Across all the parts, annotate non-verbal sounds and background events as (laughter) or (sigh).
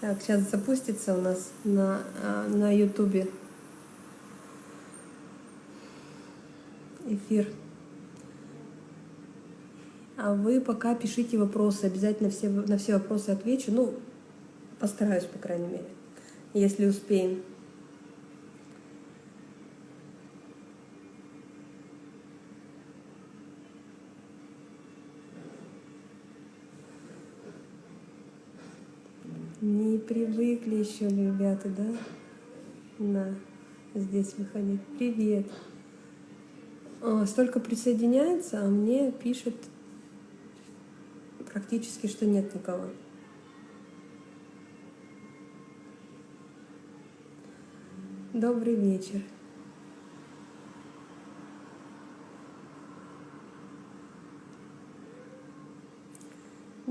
Так, сейчас запустится у нас на, а, на ютубе эфир. А вы пока пишите вопросы, обязательно все, на все вопросы отвечу. Ну, постараюсь, по крайней мере, если успеем. Не привыкли еще ребята, да? На здесь выходить. Привет. А, столько присоединяется, а мне пишет практически, что нет никого. Добрый вечер.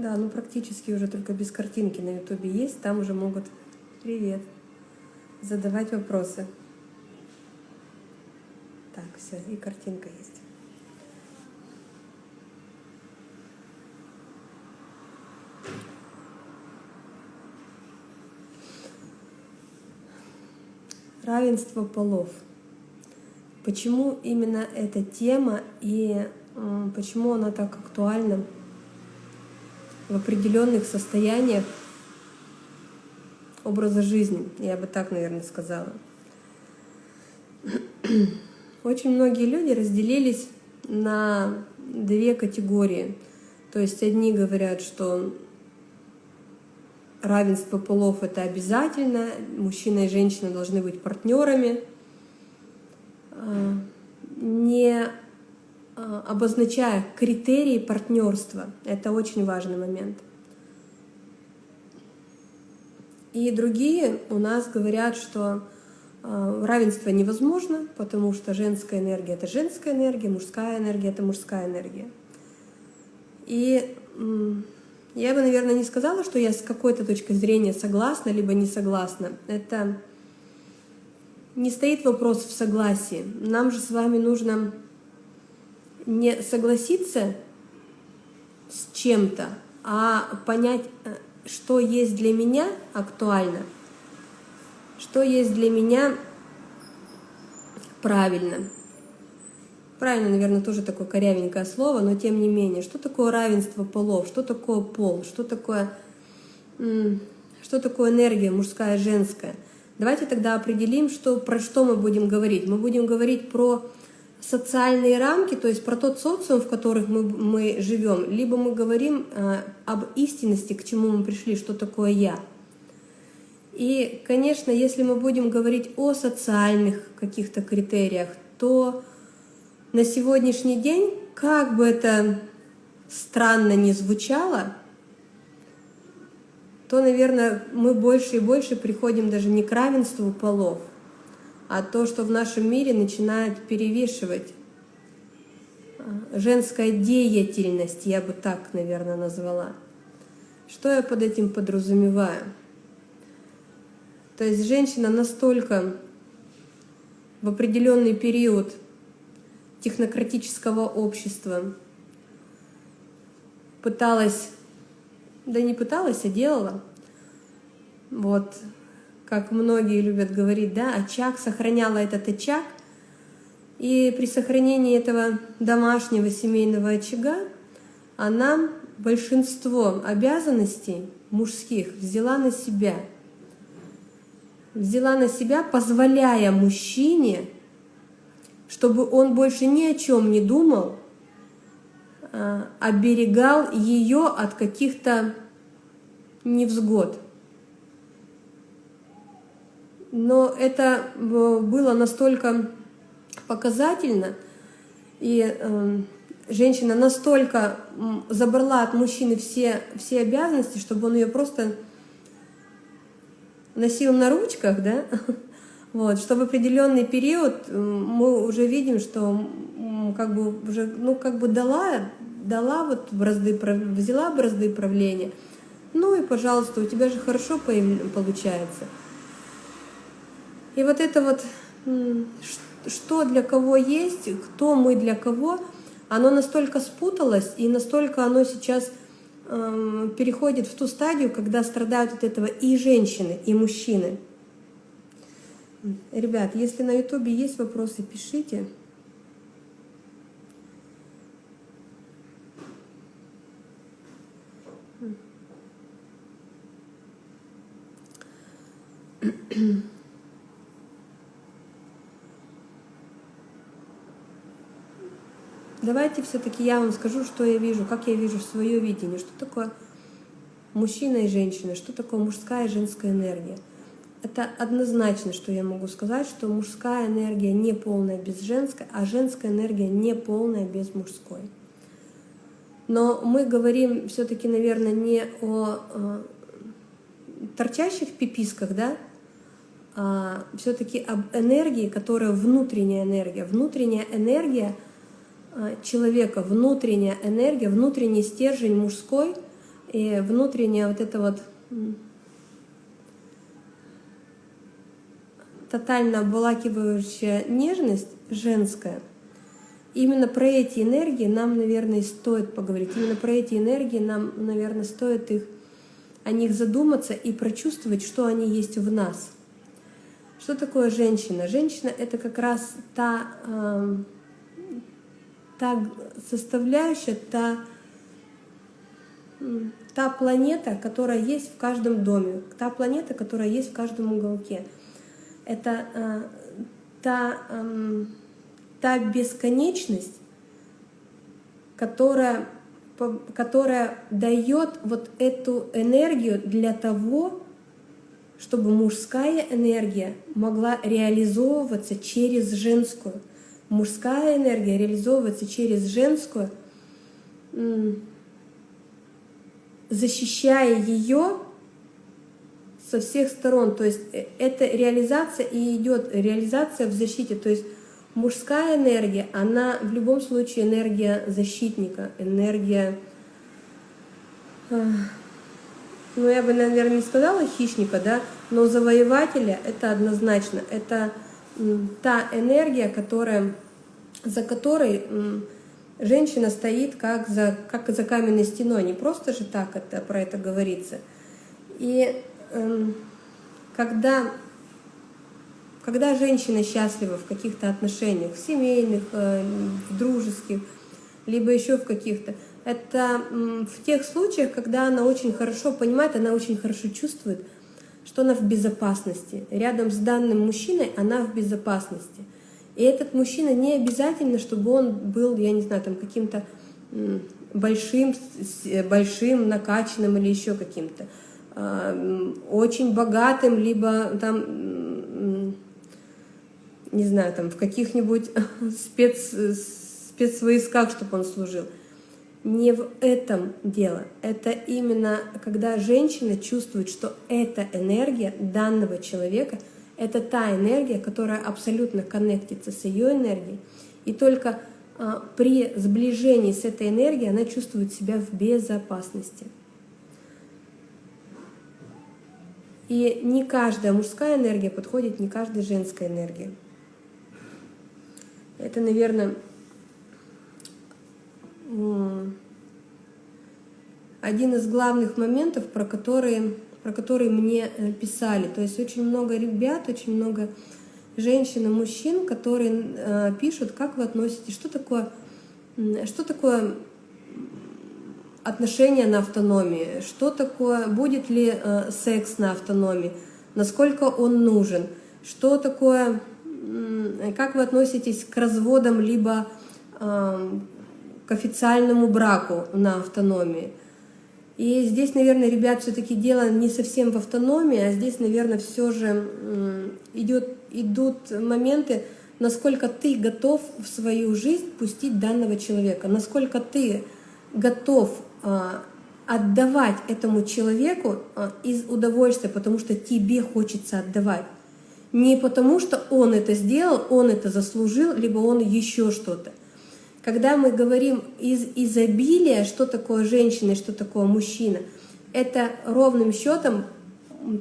Да, ну практически уже только без картинки на ютубе есть, там уже могут, привет, задавать вопросы. Так, все, и картинка есть. Равенство полов. Почему именно эта тема и почему она так актуальна? В определенных состояниях образа жизни, я бы так, наверное, сказала. Очень многие люди разделились на две категории. То есть одни говорят, что равенство полов это обязательно, мужчина и женщина должны быть партнерами. А, не обозначая критерии партнерства. Это очень важный момент. И другие у нас говорят, что а, равенство невозможно, потому что женская энергия — это женская энергия, мужская энергия — это мужская энергия. И я бы, наверное, не сказала, что я с какой-то точки зрения согласна, либо не согласна. Это не стоит вопрос в согласии. Нам же с вами нужно не согласиться с чем-то, а понять, э, что есть для меня актуально, что есть для меня правильно. Правильно, наверное, тоже такое корявенькое слово, но тем не менее, что такое равенство полов, что такое пол, что такое, что такое энергия мужская, женская. Давайте тогда определим, что, про что мы будем говорить. Мы будем говорить про социальные рамки, то есть про тот социум, в которых мы, мы живем, либо мы говорим э, об истинности, к чему мы пришли, что такое «я». И, конечно, если мы будем говорить о социальных каких-то критериях, то на сегодняшний день, как бы это странно ни звучало, то, наверное, мы больше и больше приходим даже не к равенству полов, а то, что в нашем мире начинает перевешивать а, женская деятельность, я бы так, наверное, назвала. Что я под этим подразумеваю? То есть женщина настолько в определенный период технократического общества пыталась, да не пыталась, а делала, вот, как многие любят говорить, да, очаг сохраняла этот очаг, и при сохранении этого домашнего семейного очага она большинство обязанностей мужских взяла на себя. Взяла на себя, позволяя мужчине, чтобы он больше ни о чем не думал, а, оберегал ее от каких-то невзгод но это э, было настолько показательно, и э, женщина настолько забрала от мужчины все, все обязанности, чтобы он ее просто носил на ручках, да, (laughs) вот, что в определенный период мы уже видим, что как бы уже, ну, как бы дала, дала вот бразды, взяла бразды правления, ну и, пожалуйста, у тебя же хорошо получается. И вот это вот, что для кого есть, кто мы для кого, оно настолько спуталось, и настолько оно сейчас э, переходит в ту стадию, когда страдают от этого и женщины, и мужчины. Ребят, если на ютубе есть вопросы, пишите. Давайте все-таки я вам скажу, что я вижу, как я вижу свое видение, что такое мужчина и женщина, что такое мужская и женская энергия. Это однозначно, что я могу сказать, что мужская энергия не полная без женской, а женская энергия не полная без мужской. Но мы говорим все-таки, наверное, не о э, торчащих пиписках, да, а все-таки об энергии, которая внутренняя энергия. Внутренняя энергия человека, внутренняя энергия, внутренний стержень мужской и внутренняя вот эта вот тотально обволакивающая нежность женская, именно про эти энергии нам, наверное, стоит поговорить. Именно про эти энергии нам, наверное, стоит их, о них задуматься и прочувствовать, что они есть в нас. Что такое женщина? Женщина — это как раз та, э, та составляющая, та, та планета, которая есть в каждом доме, та планета, которая есть в каждом уголке — это э, та, э, та бесконечность, которая, которая дает вот эту энергию для того, чтобы мужская энергия могла реализовываться через женскую. Мужская энергия реализовывается через женскую, защищая ее со всех сторон. То есть э, это реализация и идет реализация в защите. То есть мужская энергия, она в любом случае энергия защитника, энергия, ну я бы, наверное, не сказала хищника, да, но завоевателя это однозначно. Это та энергия, которая, за которой женщина стоит как за, как за каменной стеной. Не просто же так это, про это говорится. И Эм, когда, когда женщина счастлива в каких-то отношениях, в семейных, э, в дружеских, либо еще в каких-то, это в тех случаях, когда она очень хорошо понимает, она очень хорошо чувствует, что она в безопасности. Рядом с данным мужчиной она в безопасности. И этот мужчина не обязательно, чтобы он был, я не знаю, там каким-то большим, большим, накачанным или еще каким-то. Э, очень богатым, либо там, не знаю, там в каких-нибудь (laughs) спец, спецвойсках, чтобы он служил. Не в этом дело. Это именно когда женщина чувствует, что эта энергия данного человека, это та энергия, которая абсолютно коннектится с ее энергией. И только а, при сближении с этой энергией она чувствует себя в безопасности. И не каждая мужская энергия подходит, не каждая женская энергия. Это, наверное, один из главных моментов, про которые, про которые мне э, писали. То есть очень много ребят, очень много женщин и мужчин, которые э, пишут, как вы относитесь, что такое, что такое отношения на автономии, что такое, будет ли э, секс на автономии, насколько он нужен, что такое, как вы относитесь к разводам, либо к официальному браку на автономии. И здесь, наверное, ребят, все-таки дело не совсем в автономии, а здесь, наверное, все же идет, идут моменты, насколько ты готов в свою жизнь пустить данного человека, насколько ты готов а, отдавать этому человеку а, из удовольствия, потому что тебе хочется отдавать. Не потому что он это сделал, он это заслужил, либо он еще что-то. Когда мы говорим из изобилия, что такое женщина и что такое мужчина, это ровным счетом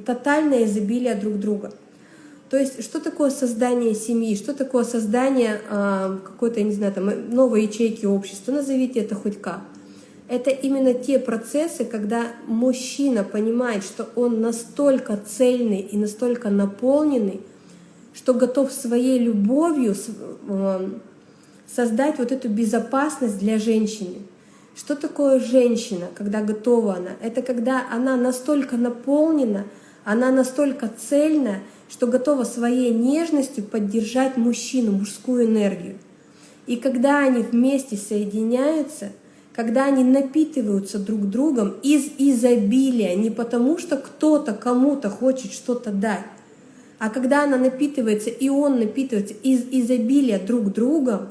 тотальное изобилие друг друга. То есть, что такое создание семьи, что такое создание э, какой-то, не знаю, там, новой ячейки общества, назовите это хоть как. Это именно те процессы, когда мужчина понимает, что он настолько цельный и настолько наполненный, что готов своей любовью э, создать вот эту безопасность для женщины. Что такое женщина, когда готова она? Это когда она настолько наполнена, она настолько цельна, что готова своей нежностью поддержать мужчину, мужскую энергию. И когда они вместе соединяются, когда они напитываются друг другом из изобилия, не потому что кто-то кому-то хочет что-то дать, а когда она напитывается и он напитывается из изобилия друг другом,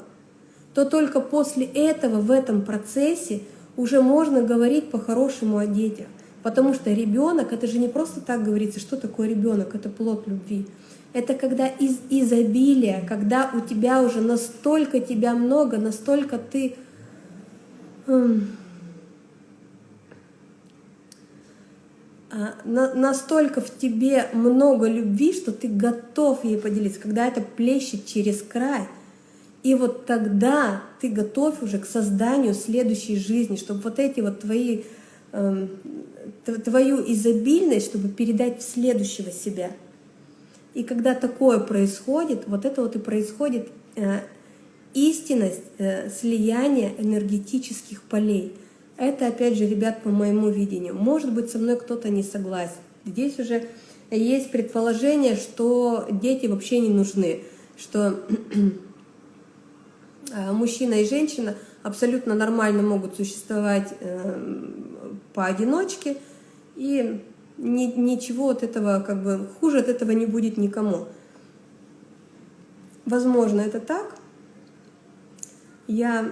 то только после этого в этом процессе уже можно говорить по-хорошему о детях. Потому что ребенок, это же не просто так говорится, что такое ребенок, это плод любви. Это когда из изобилия, когда у тебя уже настолько тебя много, настолько ты а, настолько в тебе много любви, что ты готов ей поделиться, когда это плещет через край. И вот тогда ты готов уже к созданию следующей жизни, чтобы вот эти вот твои, э, твою изобильность, чтобы передать в следующего себя. И когда такое происходит, вот это вот и происходит э, истинность э, слияния энергетических полей. Это, опять же, ребят, по моему видению. Может быть, со мной кто-то не согласен. Здесь уже есть предположение, что дети вообще не нужны, что мужчина и женщина абсолютно нормально могут существовать э, поодиночке, и ни, ничего от этого, как бы, хуже от этого не будет никому. Возможно, это так, я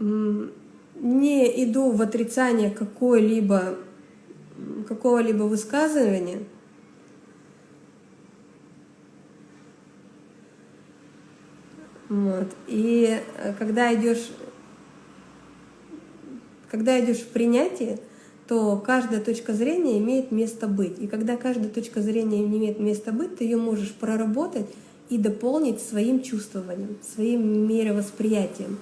не иду в отрицание какого-либо высказывания, вот. И э, когда идешь, когда идешь в принятие, то каждая точка зрения имеет место быть. И когда каждая точка зрения имеет место быть, ты ее можешь проработать и дополнить своим чувствованием, своим мировосприятием.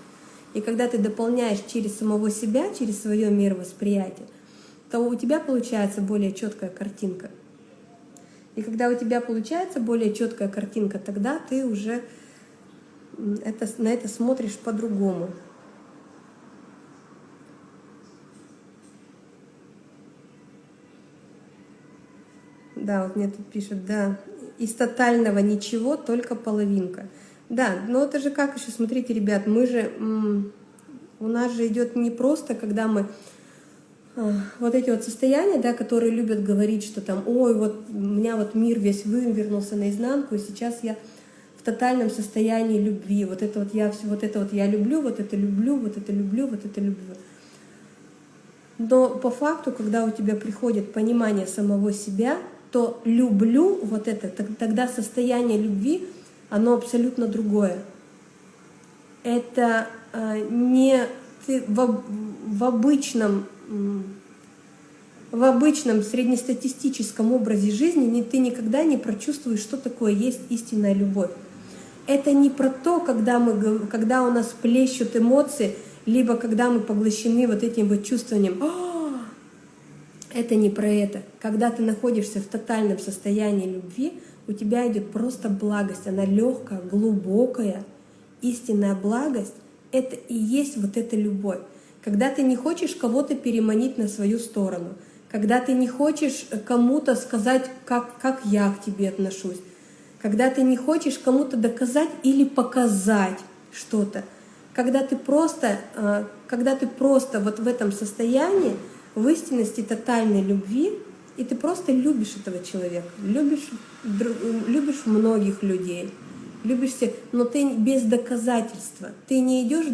И когда ты дополняешь через самого себя, через свое мировосприятие, то у тебя получается более четкая картинка. И когда у тебя получается более четкая картинка, тогда ты уже это, на это смотришь по-другому. Да, вот мне тут пишут, да, из тотального ничего только половинка. Да, но это же как еще, смотрите, ребят, мы же, у нас же идет не просто, когда мы а, вот эти вот состояния, да, которые любят говорить, что там, ой, вот у меня вот мир весь вывернулся наизнанку, и сейчас я в тотальном состоянии любви, вот это вот я все, вот это вот я люблю, вот это люблю, вот это люблю, вот это люблю. Но по факту, когда у тебя приходит понимание самого себя, то люблю вот это, тогда состояние любви — оно абсолютно другое. Это э, не ты в, в обычном в обычном среднестатистическом образе жизни ты никогда не прочувствуешь, что такое есть истинная любовь. Это не про то, когда, мы, когда у нас плещут эмоции, либо когда мы поглощены вот этим вот чувствованием. «А, это не про это. Когда ты находишься в тотальном состоянии любви, у тебя идет просто благость, она легкая, глубокая, истинная благость — это и есть вот эта любовь. Когда ты не хочешь кого-то переманить на свою сторону, когда ты не хочешь кому-то сказать, как, как я к тебе отношусь, когда ты не хочешь кому-то доказать или показать что-то, когда ты просто, э, когда ты просто вот в этом состоянии, в истинности тотальной любви, и ты просто любишь этого человека, любишь, любишь многих людей, любишь всех, но ты без доказательства. Ты не идешь,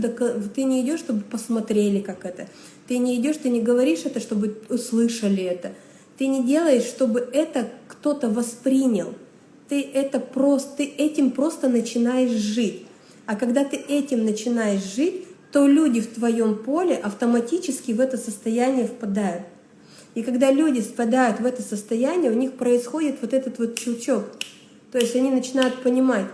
ты не идешь, чтобы посмотрели, как это. Ты не идешь, ты не говоришь это, чтобы услышали это. Ты не делаешь, чтобы это кто-то воспринял. Ты это просто, ты этим просто начинаешь жить. А когда ты этим начинаешь жить, то люди в твоем поле автоматически в это состояние впадают. И когда люди спадают в это состояние, у них происходит вот этот вот щелчок. То есть они начинают понимать,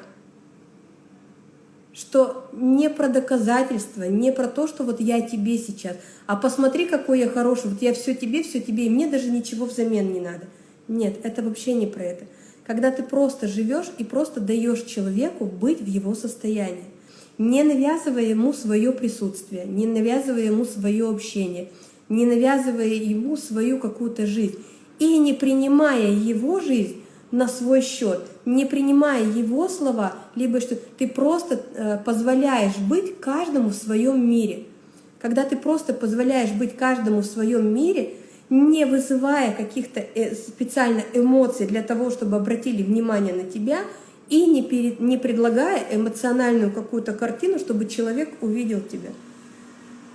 что не про доказательства, не про то, что вот я тебе сейчас, а посмотри, какой я хороший, вот я все тебе, все тебе, и мне даже ничего взамен не надо. Нет, это вообще не про это. Когда ты просто живешь и просто даешь человеку быть в его состоянии, не навязывая ему свое присутствие, не навязывая ему свое общение, не навязывая ему свою какую-то жизнь и не принимая его жизнь на свой счет, не принимая его слова, либо что ты просто э, позволяешь быть каждому в своем мире. Когда ты просто позволяешь быть каждому в своем мире, не вызывая каких-то э, специально эмоций для того, чтобы обратили внимание на тебя, и не, перед, не предлагая эмоциональную какую-то картину, чтобы человек увидел тебя.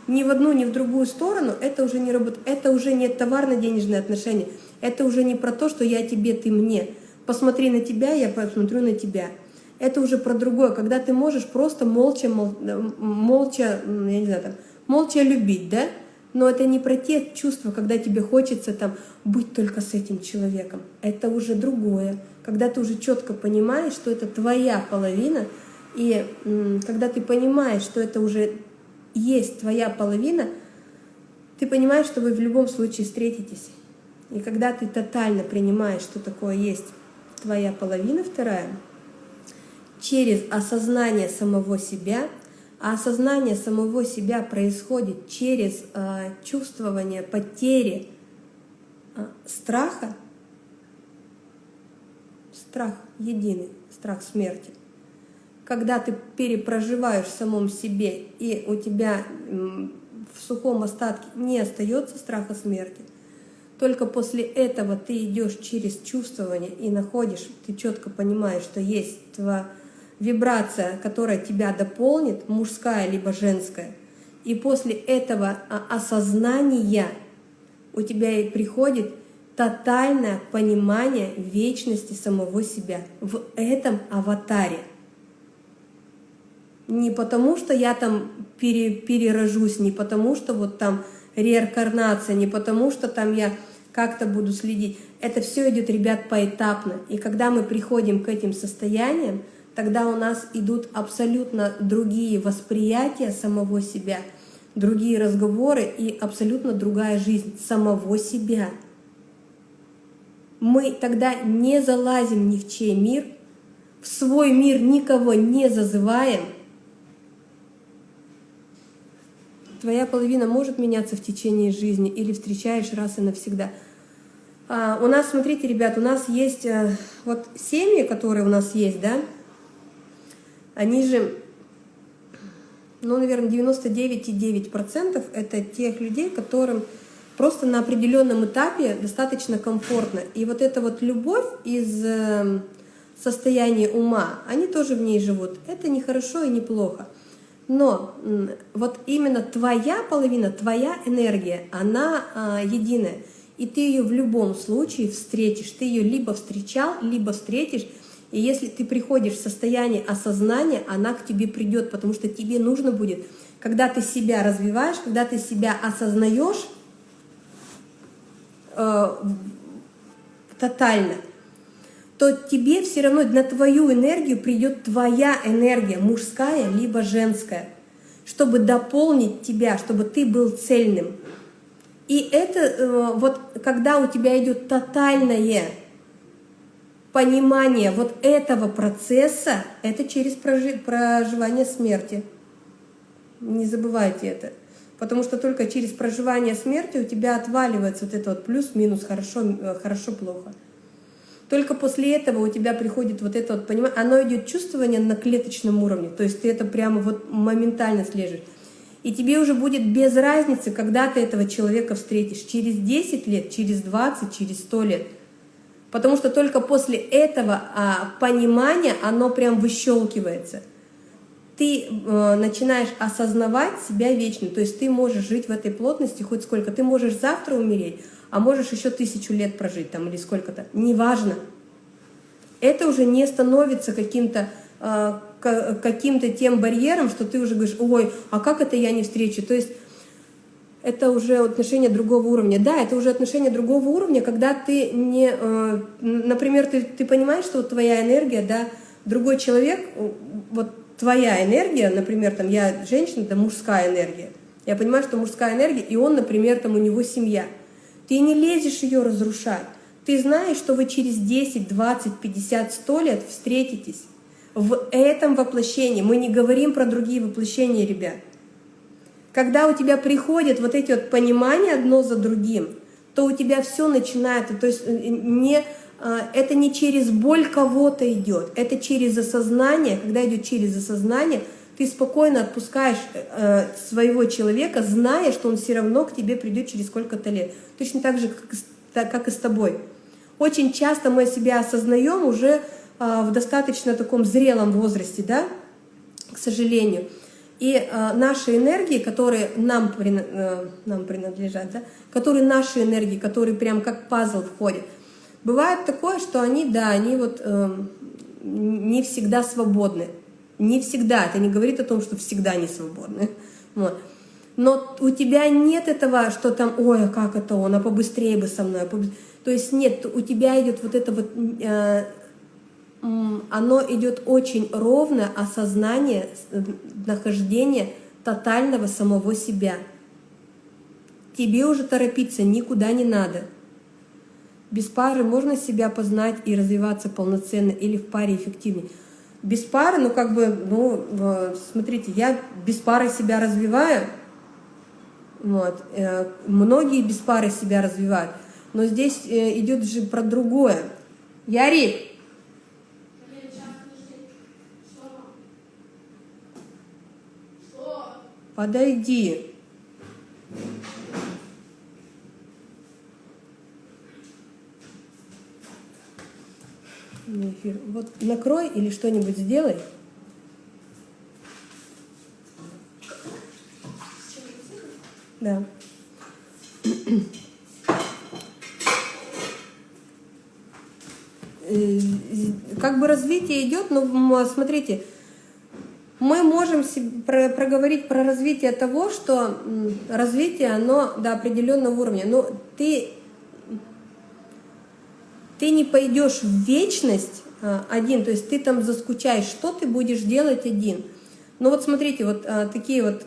Ни в одну, ни в другую сторону это уже не работает. Это уже не товарно-денежные отношения. Это уже не про то, что я тебе, ты мне посмотри на тебя, я посмотрю на тебя. Это уже про другое, когда ты можешь просто молча, мол, молча, я не знаю, там, молча любить, да? Но это не про те чувства, когда тебе хочется там быть только с этим человеком. Это уже другое. Когда ты уже четко понимаешь, что это твоя половина, и когда ты понимаешь, что это уже есть твоя половина, ты понимаешь, что вы в любом случае встретитесь. И когда ты тотально принимаешь, что такое есть твоя половина вторая, через осознание самого себя, а осознание самого себя происходит через э, чувствование потери э, страха, страх единый, страх смерти. Когда ты перепроживаешь в самом себе, и у тебя в сухом остатке не остается страха смерти, только после этого ты идешь через чувствование и находишь, ты четко понимаешь, что есть твоя вибрация, которая тебя дополнит, мужская либо женская. И после этого осознания у тебя и приходит тотальное понимание вечности самого себя в этом аватаре. Не потому, что я там пере, перерожусь, не потому, что вот там реинкарнация, не потому, что там я как-то буду следить. Это все идет, ребят, поэтапно. И когда мы приходим к этим состояниям, тогда у нас идут абсолютно другие восприятия самого себя, другие разговоры и абсолютно другая жизнь самого себя. Мы тогда не залазим ни в чей мир, в свой мир никого не зазываем. Твоя половина может меняться в течение жизни или встречаешь раз и навсегда – а, у нас, смотрите, ребят, у нас есть э, вот семьи, которые у нас есть, да, они же, ну, наверное, 99,9% это тех людей, которым просто на определенном этапе достаточно комфортно. И вот эта вот любовь из э, состояния ума, они тоже в ней живут. Это не хорошо и не плохо. Но вот именно твоя половина, твоя энергия, она а, единая и ты ее в любом случае встретишь. Ты ее либо встречал, либо встретишь. И если ты приходишь в состояние осознания, она к тебе придет, потому что тебе нужно будет, когда ты себя развиваешь, когда ты себя осознаешь э, тотально, то тебе все равно на твою энергию придет твоя энергия, мужская либо женская, чтобы дополнить тебя, чтобы ты был цельным. И это э, вот когда у тебя идет тотальное понимание вот этого процесса, это через проживание смерти. Не забывайте это. Потому что только через проживание смерти у тебя отваливается вот это вот плюс-минус, хорошо, э, хорошо, плохо. Только после этого у тебя приходит вот это вот понимание, оно идет чувствование на клеточном уровне, то есть ты это прямо вот моментально слежешь. И тебе уже будет без разницы, когда ты этого человека встретишь. Через 10 лет, через 20, через 100 лет. Потому что только после этого а, понимания оно прям выщелкивается. Ты э, начинаешь осознавать себя вечно. То есть ты можешь жить в этой плотности хоть сколько. Ты можешь завтра умереть, а можешь еще тысячу лет прожить там или сколько-то. Неважно. Это уже не становится каким-то э, каким-то тем барьером, что ты уже говоришь, ой, а как это я не встречу? То есть это уже отношение другого уровня. Да, это уже отношение другого уровня, когда ты не, например, ты, ты понимаешь, что вот твоя энергия, да, другой человек, вот твоя энергия, например, там я женщина, это мужская энергия. Я понимаю, что мужская энергия, и он, например, там у него семья. Ты не лезешь ее разрушать. Ты знаешь, что вы через 10, 20, 50, 100 лет встретитесь в этом воплощении. Мы не говорим про другие воплощения, ребят. Когда у тебя приходят вот эти вот понимания одно за другим, то у тебя все начинает, то есть э, не, а, это не через боль кого-то идет, это через осознание, когда идет через осознание, ты спокойно отпускаешь э, своего человека, зная, что он все равно к тебе придет через сколько-то лет. Точно так же, как, и с тобой. Очень часто мы себя осознаем уже э, в достаточно таком зрелом возрасте, да, к сожалению. И э, наши энергии, которые нам, э, нам принадлежат, да, которые наши энергии, которые прям как пазл входят, бывает такое, что они, да, они вот э, не всегда свободны. Не всегда. Это не говорит о том, что всегда не свободны. (laughs) Вот. Но у тебя нет этого, что там, ой, а как это он, а побыстрее бы со мной. А То есть нет, у тебя идет вот это вот э, оно идет очень ровно, осознание нахождения тотального самого себя. Тебе уже торопиться никуда не надо. Без пары можно себя познать и развиваться полноценно или в паре эффективнее. Без пары, ну как бы, ну, смотрите, я без пары себя развиваю, вот, э, многие без пары себя развивают, но здесь э, идет же про другое. Ярик, Подойди. Вот накрой или что-нибудь сделай. Да. Э, как бы развитие идет, но смотрите, мы можем проговорить про развитие того, что развитие, оно до определенного уровня. Но ты, ты не пойдешь в вечность а, один, то есть ты там заскучаешь, что ты будешь делать один. Ну вот смотрите, вот а, такие вот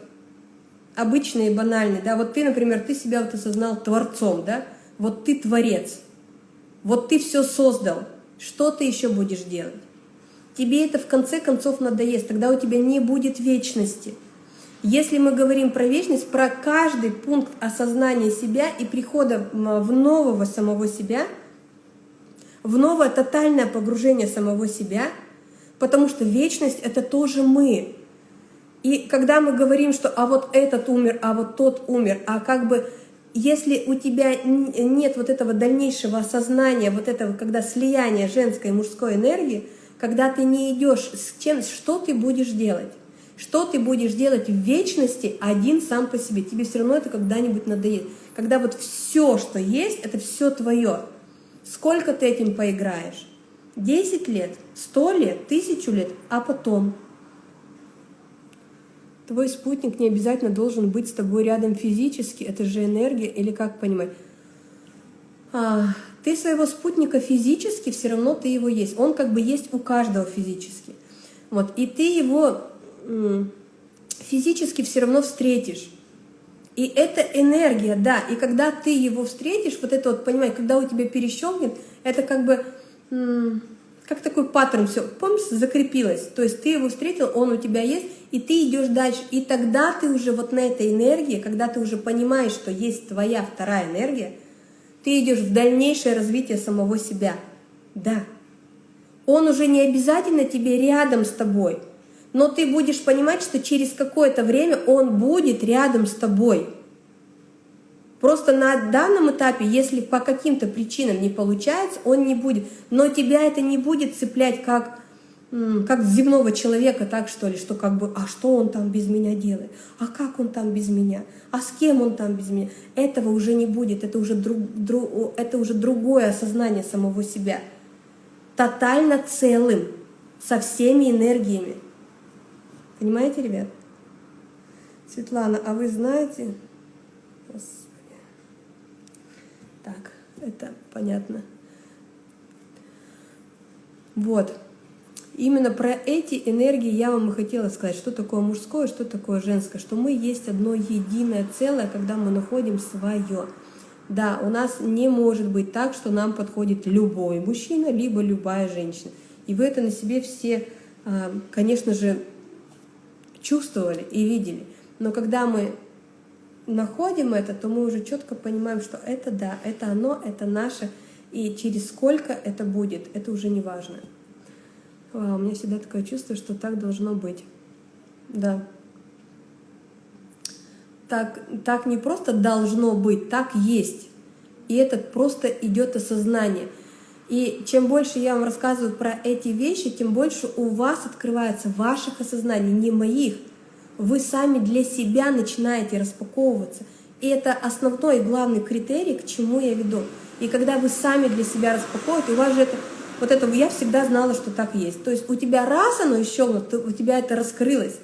обычные, банальные, да, вот ты, например, ты себя вот осознал творцом, да, вот ты творец, вот ты все создал, что ты еще будешь делать? Тебе это в конце концов надоест, тогда у тебя не будет вечности. Если мы говорим про вечность, про каждый пункт осознания себя и прихода в нового самого себя, в новое тотальное погружение самого себя, потому что вечность — это тоже мы. И когда мы говорим, что а вот этот умер, а вот тот умер, а как бы если у тебя нет вот этого дальнейшего осознания, вот этого, когда слияние женской и мужской энергии — когда ты не идешь с чем, что ты будешь делать? Что ты будешь делать в вечности один сам по себе? Тебе все равно это когда-нибудь надоест. Когда вот все, что есть, это все твое. Сколько ты этим поиграешь? 10 лет, 100 лет, тысячу лет, а потом? Твой спутник не обязательно должен быть с тобой рядом физически, это же энергия, или как понимать? А, ты своего спутника физически, все равно ты его есть. Он как бы есть у каждого физически. Вот, и ты его физически все равно встретишь. И это энергия, да. И когда ты его встретишь, вот это вот, понимаешь, когда у тебя перещелкнет, это как бы, как такой паттерн, все, помнишь, закрепилось. То есть ты его встретил, он у тебя есть, и ты идешь дальше. И тогда ты уже вот на этой энергии, когда ты уже понимаешь, что есть твоя вторая энергия, ты идешь в дальнейшее развитие самого себя. Да. Он уже не обязательно тебе рядом с тобой, но ты будешь понимать, что через какое-то время он будет рядом с тобой. Просто на данном этапе, если по каким-то причинам не получается, он не будет. Но тебя это не будет цеплять как как земного человека, так что ли, что как бы, а что он там без меня делает, а как он там без меня, а с кем он там без меня, этого уже не будет, это уже, друг, друг, это уже другое осознание самого себя, тотально целым, со всеми энергиями. Понимаете, ребят? Светлана, а вы знаете? Так, это понятно. Вот. Именно про эти энергии я вам и хотела сказать, что такое мужское, что такое женское, что мы есть одно единое целое, когда мы находим свое. Да, у нас не может быть так, что нам подходит любой мужчина, либо любая женщина. И вы это на себе все, а, конечно же, чувствовали и видели. Но когда мы находим это, то мы уже четко понимаем, что это да, это оно, это наше, и через сколько это будет, это уже не важно. А, у меня всегда такое чувство, что так должно быть. Да. Так, так не просто должно быть, так есть. И это просто идет осознание. И чем больше я вам рассказываю про эти вещи, тем больше у вас открывается ваших осознаний, не моих. Вы сами для себя начинаете распаковываться. И это основной главный критерий, к чему я веду. И когда вы сами для себя распаковываете, у вас же это вот это я всегда знала, что так есть. То есть у тебя раз оно еще, у тебя это раскрылось.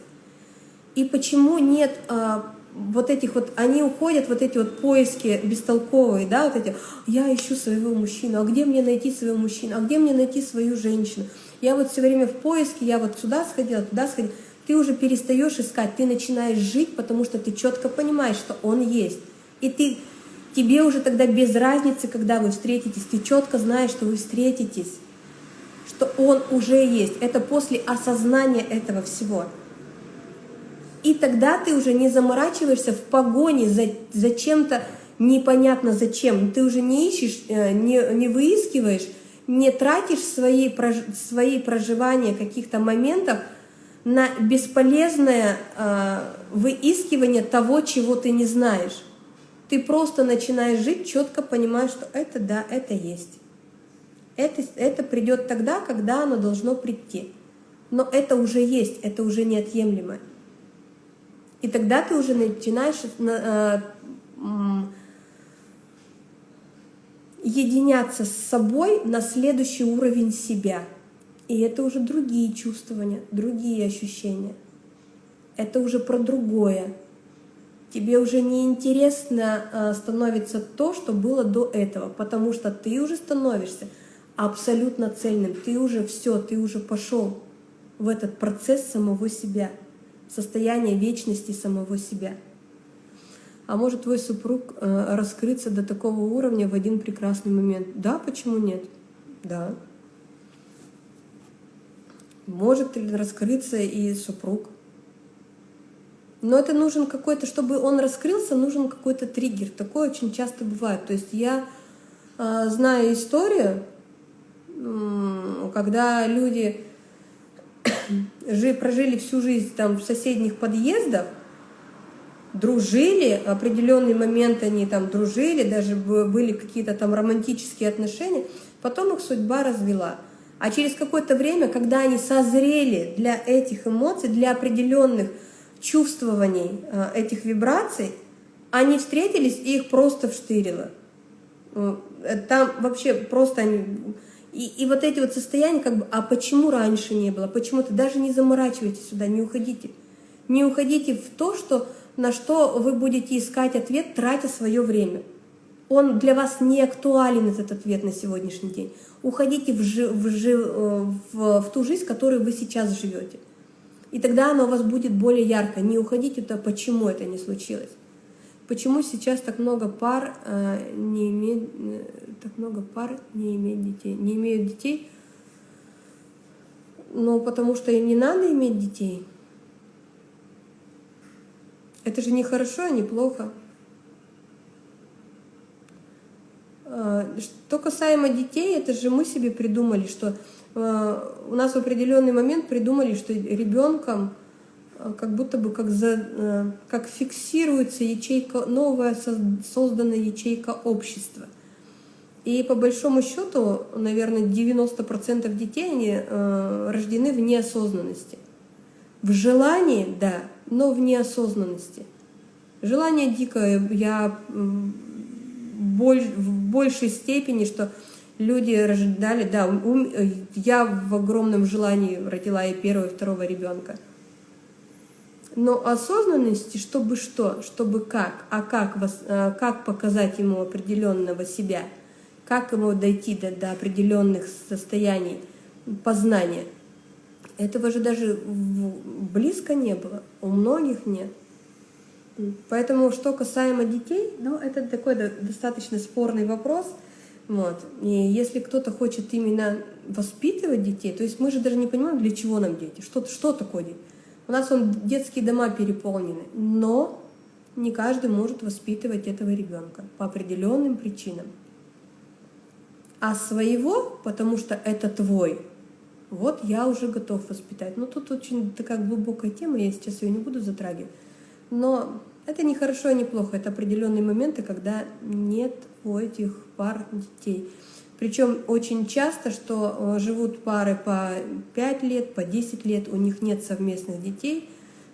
И почему нет а, вот этих вот, они уходят, вот эти вот поиски бестолковые, да, вот эти, я ищу своего мужчину, а где мне найти своего мужчину, а где мне найти свою женщину? Я вот все время в поиске, я вот сюда сходила, туда сходила. Ты уже перестаешь искать, ты начинаешь жить, потому что ты четко понимаешь, что он есть. И ты, тебе уже тогда без разницы, когда вы встретитесь, ты четко знаешь, что вы встретитесь что он уже есть. Это после осознания этого всего. И тогда ты уже не заморачиваешься в погоне за, за чем-то непонятно зачем. Ты уже не ищешь, э, не, не выискиваешь, не тратишь свои, свои проживания каких-то моментов на бесполезное э, выискивание того, чего ты не знаешь. Ты просто начинаешь жить, четко понимая, что это да, это есть. Это, это придет тогда, когда оно должно прийти. Но это уже есть, это уже неотъемлемо. И тогда ты уже начинаешь э, единяться с собой на следующий уровень себя. И это уже другие чувствования, другие ощущения. Это уже про другое. Тебе уже не интересно э, становится то, что было до этого, потому что ты уже становишься абсолютно цельным. Ты уже все, ты уже пошел в этот процесс самого себя, состояние вечности самого себя. А может твой супруг э, раскрыться до такого уровня в один прекрасный момент? Да, почему нет? Да. Может ли раскрыться и супруг? Но это нужен какой-то, чтобы он раскрылся, нужен какой-то триггер. Такое очень часто бывает. То есть я э, знаю историю, когда люди прожили всю жизнь там в соседних подъездах, дружили, определенный момент они там дружили, даже были какие-то там романтические отношения, потом их судьба развела. А через какое-то время, когда они созрели для этих эмоций, для определенных чувствований э, этих вибраций, они встретились и их просто вштырило. Э, там вообще просто они и, и вот эти вот состояния, как бы, а почему раньше не было? Почему-то даже не заморачивайтесь сюда, не уходите. Не уходите в то, что, на что вы будете искать ответ, тратя свое время. Он для вас не актуален, этот ответ на сегодняшний день. Уходите в, жи, в, жи, э, в, в ту жизнь, в которой вы сейчас живете. И тогда оно у вас будет более ярко. Не уходите туда, почему это не случилось. Почему сейчас так много пар э, не имеют, э, так много пар не имеют детей? Не имеют детей, ну потому что им не надо иметь детей. Это же не хорошо, а не плохо. Э, что касаемо детей, это же мы себе придумали, что э, у нас в определенный момент придумали, что ребенком Э, как будто бы как, за, э, как фиксируется ячейка, новая созданная ячейка общества. И по большому счету, наверное, 90% детей они э, рождены в неосознанности. В желании, да, но в неосознанности. Желание дикое, я в большей степени, что люди рождали, да, я в огромном желании родила и первого, и второго ребенка – но осознанности, чтобы что, чтобы как, а как, вас, э, как показать ему определенного себя, как ему дойти до, до определенных состояний познания. Этого же даже близко не было, у многих нет. Поэтому, что касаемо детей, ну, это такой достаточно спорный вопрос. Вот. И если кто-то хочет именно воспитывать детей, то есть мы же даже не понимаем, для чего нам дети, что, что такое дети. У нас он детские дома переполнены, но не каждый может воспитывать этого ребенка по определенным причинам. А своего, потому что это твой, вот я уже готов воспитать. Но тут очень такая глубокая тема, я сейчас ее не буду затрагивать. Но это не хорошо и не плохо, это определенные моменты, когда нет у этих пар детей. Причем очень часто, что э, живут пары по 5 лет, по 10 лет, у них нет совместных детей,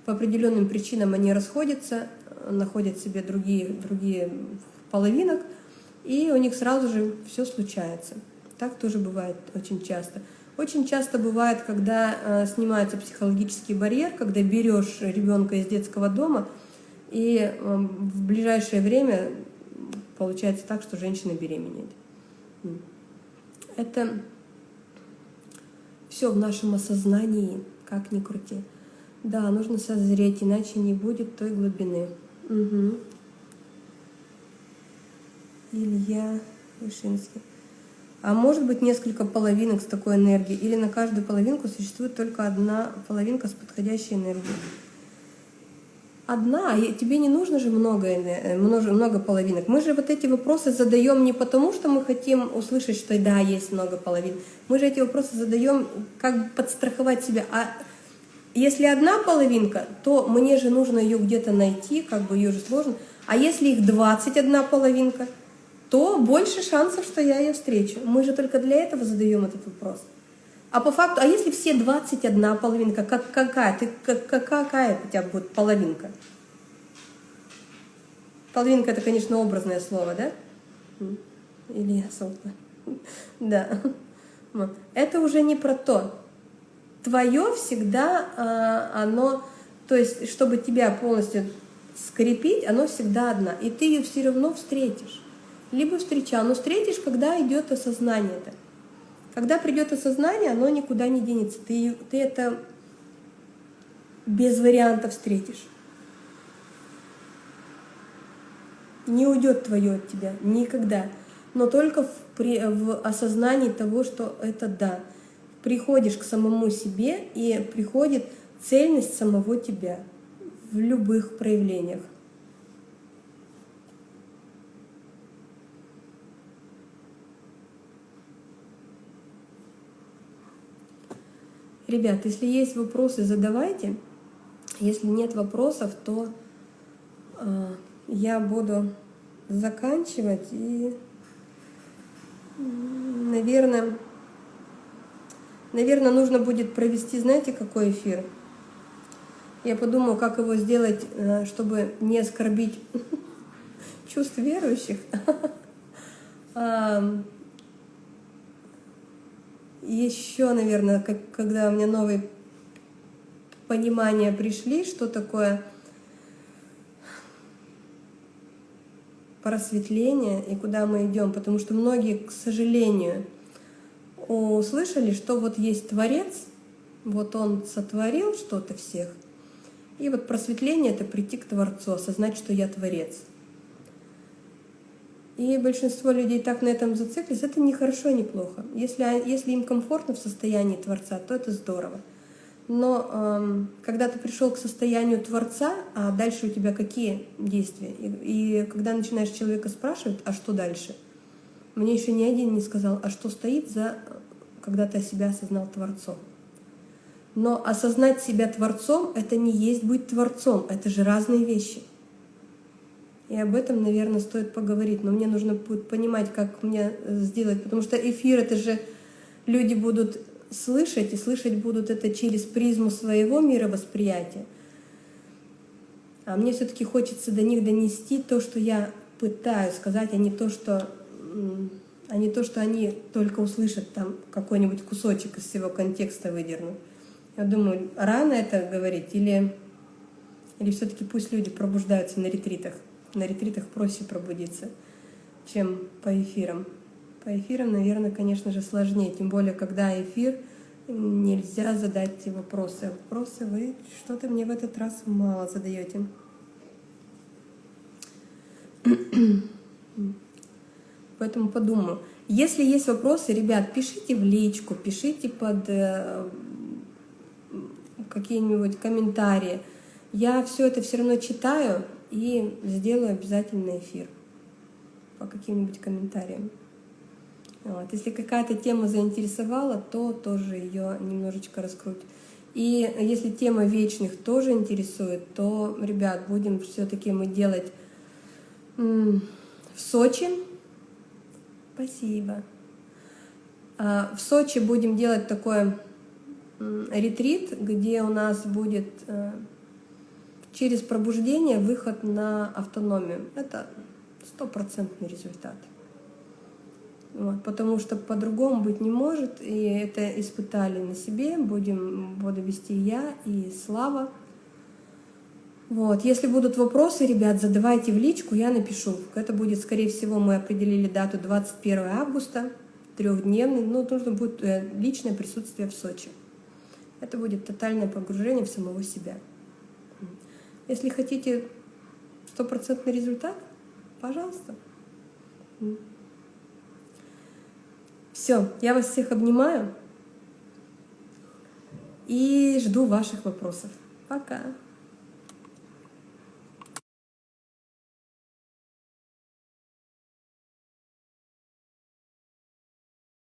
по определенным причинам они расходятся, э, находят себе другие, другие половинок, и у них сразу же все случается. Так тоже бывает очень часто. Очень часто бывает, когда э, снимается психологический барьер, когда берешь ребенка из детского дома, и в ближайшее время получается так, что женщина беременеет. Это все в нашем осознании, как ни крути. Да, нужно созреть, иначе не будет той глубины. Угу. Илья Вышинский. А может быть несколько половинок с такой энергией, или на каждую половинку существует только одна половинка с подходящей энергией. Одна, и тебе не нужно же много, э, много, много половинок. Мы же вот эти вопросы задаем не потому, что мы хотим услышать, что да, есть много половин. Мы же эти вопросы задаем, как подстраховать себя. А если одна половинка, то мне же нужно ее где-то найти, как бы ее же сложно. А если их 21 половинка – то больше шансов, что я ее встречу. Мы же только для этого задаем этот вопрос. А по факту, а если все 21 половинка, как, какая, ты, как, какая у тебя будет половинка? Половинка это, конечно, образное слово, да? Или я солтно. (laughs) Да. Это уже не про то. Твое всегда, а, оно, то есть, чтобы тебя полностью скрепить, оно всегда одна. И ты ее все равно встретишь либо встречал. Но встретишь, когда идет осознание это. Когда придет осознание, оно никуда не денется. Ты, ты это без вариантов встретишь. Не уйдет твое от тебя никогда. Но только в, при, в осознании того, что это да. Приходишь к самому себе, и приходит цельность самого тебя в любых проявлениях. Ребят, если есть вопросы, задавайте. Если нет вопросов, то э, я буду заканчивать и, наверное, наверное, нужно будет провести, знаете, какой эфир? Я подумаю, как его сделать, э, чтобы не оскорбить (laughs) чувств верующих. (laughs) еще, наверное, как, когда у меня новые понимания пришли, что такое просветление и куда мы идем, потому что многие, к сожалению, услышали, что вот есть Творец, вот Он сотворил что-то всех, и вот просветление — это прийти к Творцу, осознать, что я Творец — и большинство людей так на этом зациклились, это не хорошо, не плохо. Если, если им комфортно в состоянии Творца, то это здорово. Но эм, когда ты пришел к состоянию Творца, а дальше у тебя какие действия? И, и когда начинаешь человека спрашивать, а что дальше? Мне еще ни один не сказал, а что стоит за, когда ты себя осознал Творцом. Но осознать себя Творцом — это не есть быть Творцом, это же разные вещи — и об этом, наверное, стоит поговорить. Но мне нужно будет понимать, как мне э, сделать. Потому что эфир — это же люди будут слышать, и слышать будут это через призму своего мировосприятия. А мне все таки хочется до них донести то, что я пытаюсь сказать, а не то, что, а не то, что они только услышат там какой-нибудь кусочек из всего контекста выдернут. Я думаю, рано это говорить или, или все таки пусть люди пробуждаются на ретритах на ретритах проще пробудиться, чем по эфирам. По эфирам, наверное, конечно же, сложнее, тем более, когда эфир нельзя задать вопросы. Вопросы вы что-то мне в этот раз мало задаете. Поэтому подумаю. Если есть вопросы, ребят, пишите в личку, пишите под э, какие-нибудь комментарии. Я все это все равно читаю и сделаю обязательно эфир по каким-нибудь комментариям. Вот. Если какая-то тема заинтересовала, то тоже ее немножечко раскруть. И если тема вечных тоже интересует, то, ребят, будем все-таки мы делать в Сочи. Спасибо. А, в Сочи будем делать такой ретрит, где у нас будет э, через пробуждение выход на автономию. Это стопроцентный результат. Вот, потому что по-другому быть не может, и это испытали на себе, будем, буду вести я и Слава. Вот, если будут вопросы, ребят, задавайте в личку, я напишу. Это будет, скорее всего, мы определили дату 21 августа, трехдневный, но нужно будет э, личное присутствие в Сочи. Это будет тотальное погружение в самого себя. Если хотите стопроцентный результат, пожалуйста. Все, я вас всех обнимаю и жду ваших вопросов. Пока!